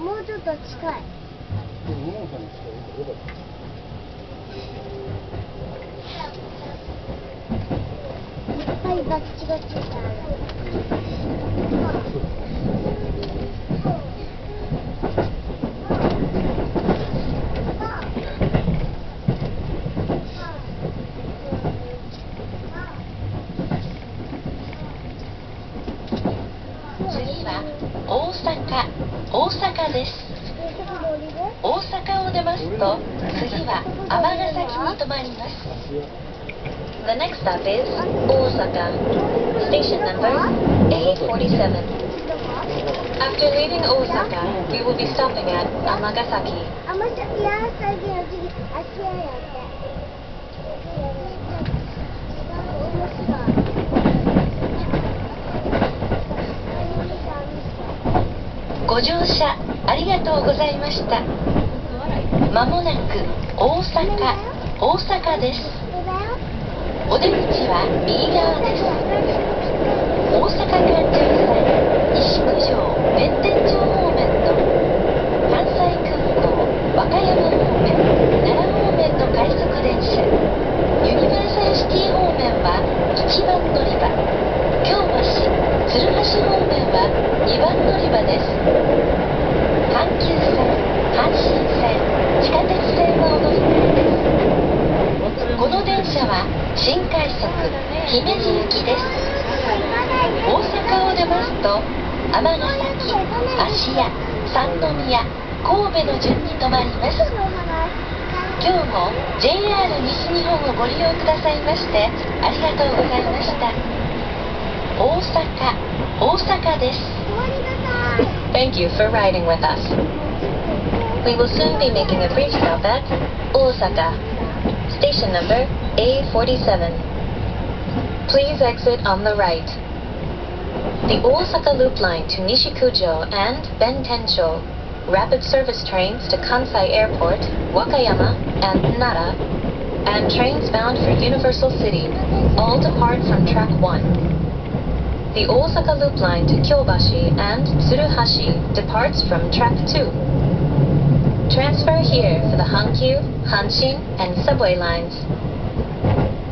もうちょっと？近い。い方がよかった。いっぱいバッチバチしてある。次は大阪大阪です、大阪を出ますと次は尼崎に停まります The next stop is 大阪 Station number A47 After leaving Osaka, we will be stopping at Amagasaki. あ、また、いや、最近は次、あっちややって。ご乗車ありがとうございました。まもなく大阪大阪です。お出口は右側です。大阪環姫路行きです大阪を出ますと尼崎芦屋三宮神戸の順に停まります今日も JR 西日本をご利用くださいましてありがとうございました大阪大阪です Thank you for riding with us We will soon be making a brief stop at Osaka Station number A47 Please exit on the right the Osaka Loop Line to Nishikujo and Bentensho, rapid service trains to Kansai Airport, Wakayama, and Nara, and trains bound for Universal City all depart from track 1. The Osaka Loop Line to Kyobashi and Tsuruhashi departs from track 2. Transfer here for the Hankyu, Hanshin, and subway lines.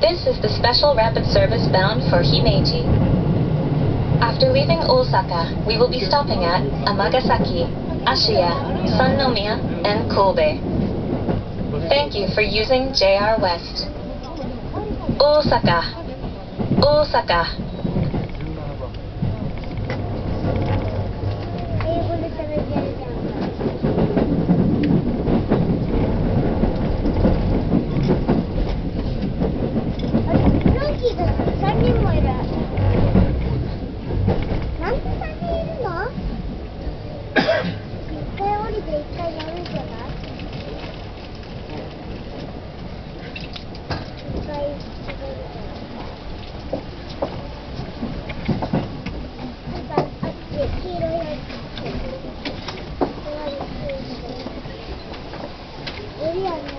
This is the special rapid service bound for Himeji. After leaving Osaka, we will be stopping at Amagasaki, Ashiya, Sannomiya, and Kobe. Thank you for using JR West. Osaka, Osaka. María.